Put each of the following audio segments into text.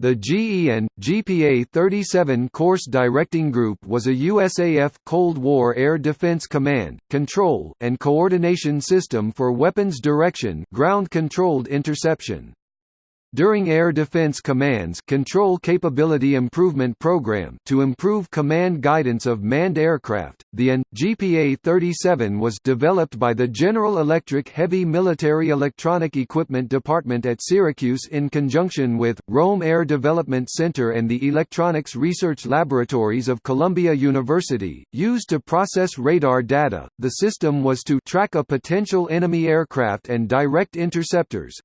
The AN, GPA-37 Course Directing Group was a USAF Cold War Air Defense Command, Control, and Coordination System for weapons direction ground-controlled interception. During Air Defense Command's Control Capability Improvement Program to improve command guidance of manned aircraft, the AN, GPA-37 was developed by the General Electric Heavy Military Electronic Equipment Department at Syracuse in conjunction with, Rome Air Development Center and the Electronics Research Laboratories of Columbia University, used to process radar data. The system was to track a potential enemy aircraft and direct interceptors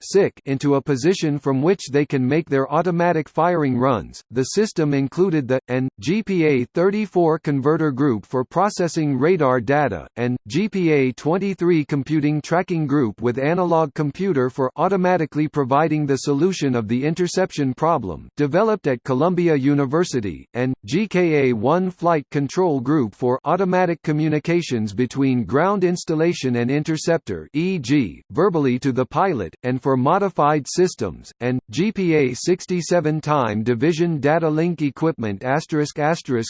into a position from which they can make their automatic firing runs. The system included the AN GPA-34 converter group for processing radar data, and GPA-23 computing tracking group with analog computer for automatically providing the solution of the interception problem, developed at Columbia University, and GKA-1 flight control group for automatic communications between ground installation and interceptor, e.g., verbally to the pilot, and for modified systems, and and GPA 67 time division data link equipment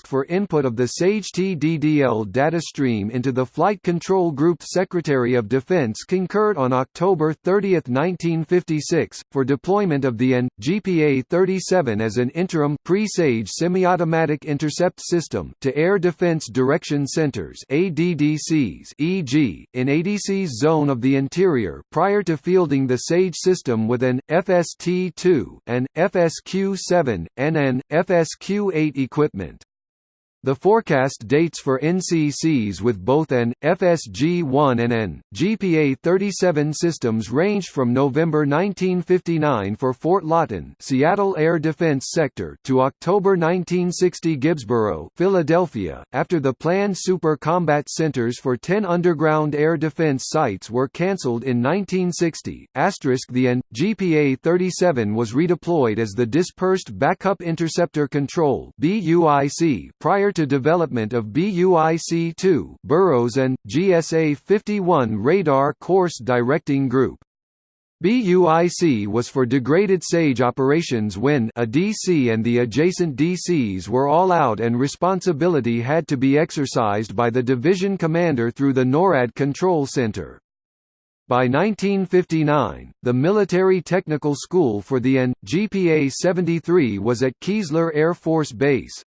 for input of the SAGE TDDL data stream into the Flight Control Group Secretary of Defense concurred on October 30, 1956, for deployment of the AN, GPA 37 as an interim pre-SAGE semi-automatic intercept system to Air Defense Direction Centers ADDCs e.g., in ADC's zone of the interior prior to fielding the SAGE system with an, FST T2, and FSQ-7, AN, FSQ-8 equipment. The forecast dates for NCCs with both an, FSG-1 and an, GPA-37 systems ranged from November 1959 for Fort Lawton Seattle Air Defense Sector to October 1960 Gibbsboro Philadelphia, after the planned Super Combat Centers for 10 underground air defense sites were cancelled in 1960. Asterisk The AN, GPA-37 was redeployed as the Dispersed Backup Interceptor Control (BUIC) prior prior to development of BUIC-2 Burroughs and, GSA-51 Radar Course Directing Group. BUIC was for degraded SAGE operations when a DC and the adjacent DCs were all out and responsibility had to be exercised by the division commander through the NORAD Control Center. By 1959, the Military Technical School for the AN, GPA-73 was at Keesler Air Force Base.